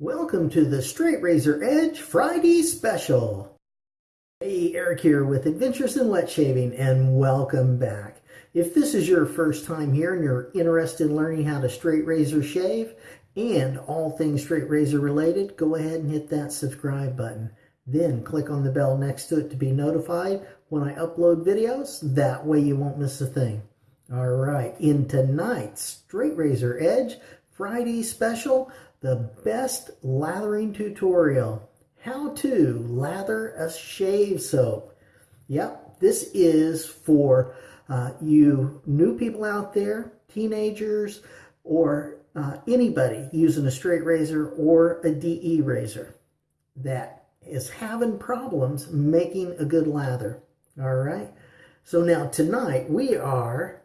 Welcome to the Straight Razor Edge Friday Special. Hey, Eric here with Adventures in Wet Shaving and welcome back. If this is your first time here and you're interested in learning how to straight razor shave and all things straight razor related, go ahead and hit that subscribe button. Then click on the bell next to it to be notified when I upload videos. That way you won't miss a thing. All right, in tonight's Straight Razor Edge Friday special, the best lathering tutorial. How to lather a shave soap. Yep, this is for uh, you new people out there, teenagers, or uh, anybody using a straight razor or a DE razor that is having problems making a good lather. All right. So now tonight we are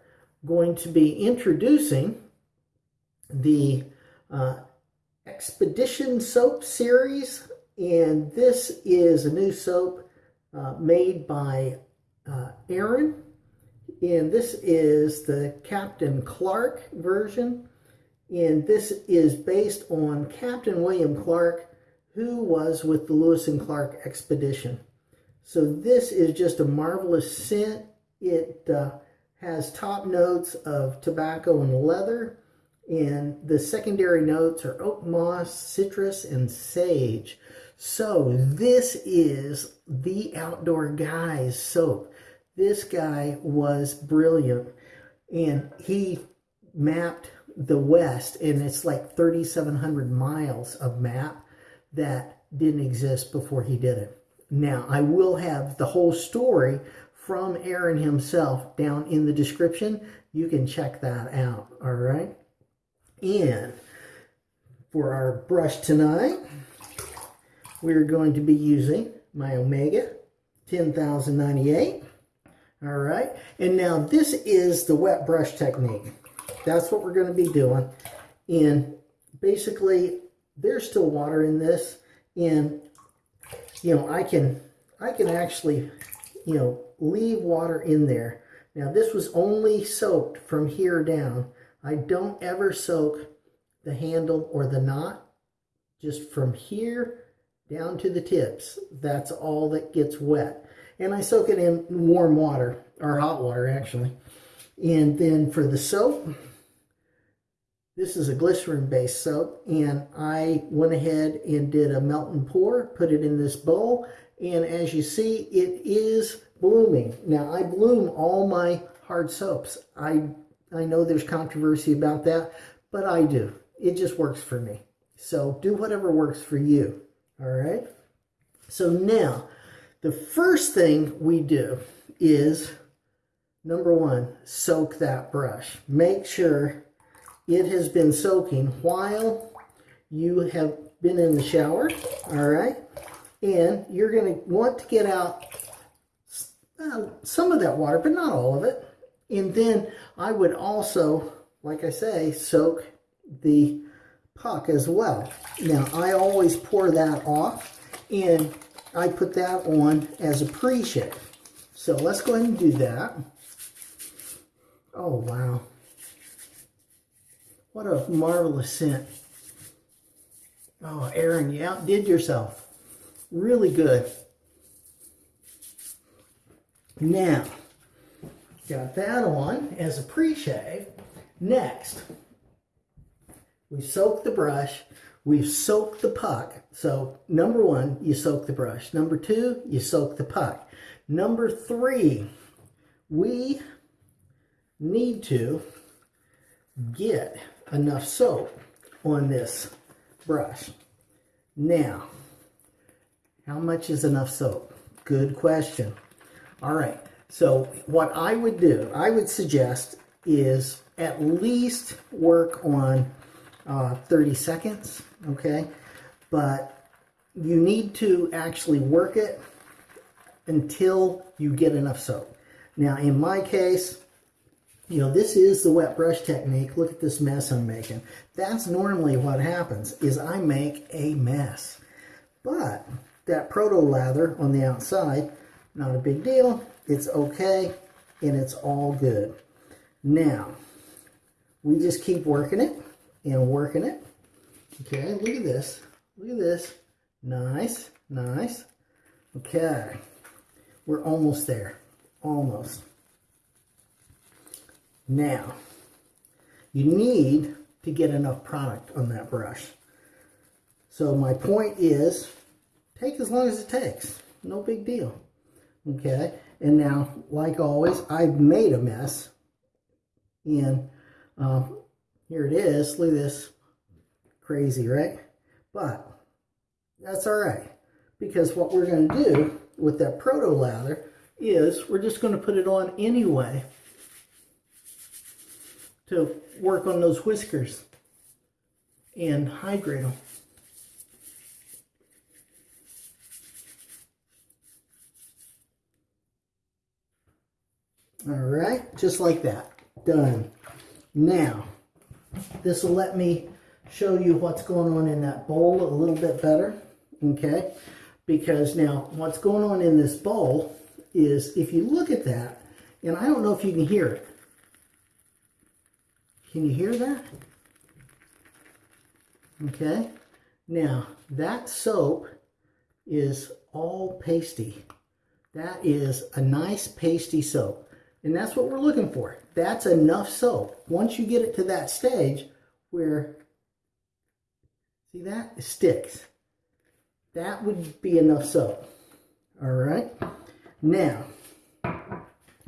going to be introducing the uh, Expedition Soap Series, and this is a new soap uh, made by uh, Aaron, and this is the Captain Clark version, and this is based on Captain William Clark, who was with the Lewis and Clark Expedition. So this is just a marvelous scent. It uh, has top notes of tobacco and leather, and the secondary notes are oak moss, citrus, and sage. So this is the Outdoor Guys soap. This guy was brilliant. And he mapped the West, and it's like 3,700 miles of map that didn't exist before he did it. Now, I will have the whole story from Aaron himself down in the description. You can check that out, all right? And for our brush tonight, we're going to be using my Omega 10098. All right, and now this is the wet brush technique. That's what we're going to be doing. And basically, there's still water in this. And, you know, I can, I can actually, you know, leave water in there. Now, this was only soaked from here down. I don't ever soak the handle or the knot. Just from here down to the tips. That's all that gets wet. And I soak it in warm water, or hot water actually. And then for the soap, this is a glycerin-based soap, and I went ahead and did a melt and pour, put it in this bowl, and as you see, it is blooming. Now, I bloom all my hard soaps. I I know there's controversy about that, but I do. It just works for me. So do whatever works for you. All right. So now, the first thing we do is number one, soak that brush. Make sure it has been soaking while you have been in the shower. All right. And you're going to want to get out uh, some of that water, but not all of it. And then I would also, like I say, soak the puck as well. Now, I always pour that off, and I put that on as a pre-shave. So let's go ahead and do that. Oh, wow. What a marvelous scent. Oh, Aaron, you outdid yourself. Really good. Now, Got that on as a pre-shave. Next, we soak the brush. We've soaked the puck. So number one, you soak the brush. Number two, you soak the puck. Number three, we need to get enough soap on this brush. Now, how much is enough soap? Good question. All right, so what I would do, I would suggest is at least work on uh, 30 seconds, okay? But you need to actually work it until you get enough soap. Now, in my case, you know, this is the wet brush technique. Look at this mess I'm making. That's normally what happens, is I make a mess. But that proto lather on the outside, not a big deal. It's okay, and it's all good. Now, we just keep working it and working it. Okay, look at this. Look at this. Nice, nice. Okay, we're almost there, almost. Now, you need to get enough product on that brush. So my point is, take as long as it takes. No big deal. Okay, and now, like always, I've made a mess. And uh, here it is. Look at this. Crazy, right? But that's all right. Because what we're going to do with that proto lather is we're just going to put it on anyway to work on those whiskers and hydrate them. All right, just like that. Done. Now, this will let me show you what's going on in that bowl a little bit better, okay? Because now, what's going on in this bowl is, if you look at that, and I don't know if you can hear it. Can you hear that? Okay. Now, that soap is all pasty. That is a nice pasty soap. And that's what we're looking for. That's enough soap. Once you get it to that stage where, see that? It sticks. That would be enough soap. All right. Now,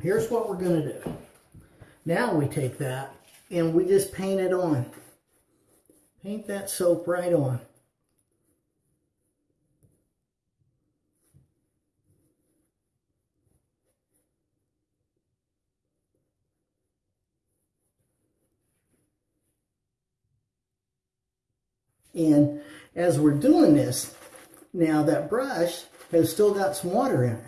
here's what we're going to do. Now we take that and we just paint it on. Paint that soap right on. And as we're doing this, now that brush has still got some water in it.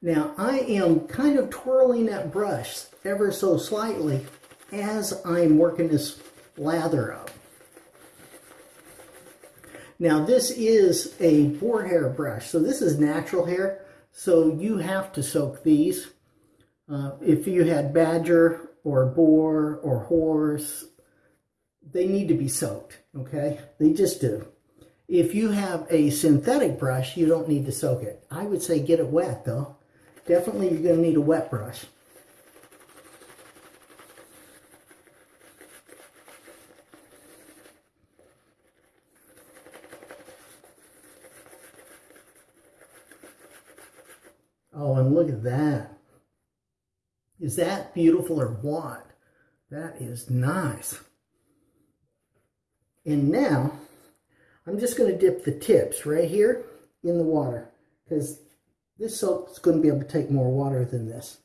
Now I am kind of twirling that brush ever so slightly as I'm working this lather up. Now this is a boar hair brush, so this is natural hair, so you have to soak these uh, if you had badger or boar or horse, they need to be soaked, okay? They just do. If you have a synthetic brush, you don't need to soak it. I would say get it wet, though. Definitely you're going to need a wet brush. Oh, and look at that. Is that beautiful or what? That is nice. And now, I'm just going to dip the tips right here in the water because this soap is going to be able to take more water than this.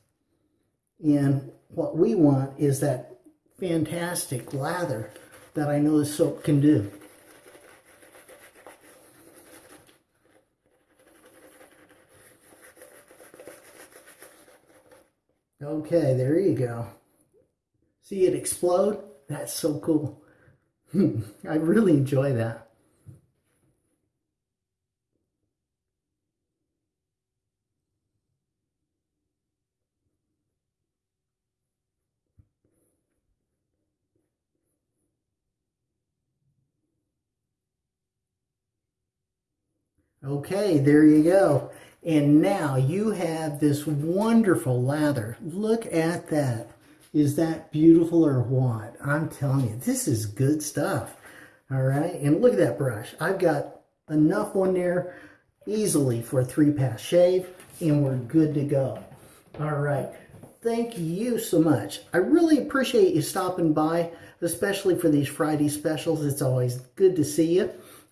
And what we want is that fantastic lather that I know the soap can do. Okay, there you go. See it explode? That's so cool. I really enjoy that. Okay, there you go. And now you have this wonderful lather. Look at that. Is that beautiful or what? I'm telling you, this is good stuff. All right, and look at that brush. I've got enough on there easily for a three-pass shave, and we're good to go. All right, thank you so much. I really appreciate you stopping by, especially for these Friday specials. It's always good to see you.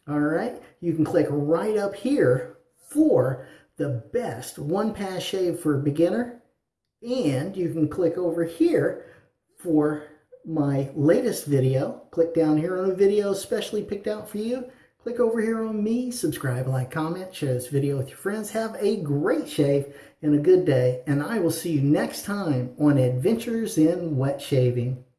All right, you can click right up here for the best one pass shave for a beginner. And you can click over here for my latest video. Click down here on a video specially picked out for you. Click over here on me, subscribe, like, comment, share this video with your friends. Have a great shave and a good day. And I will see you next time on Adventures in Wet Shaving.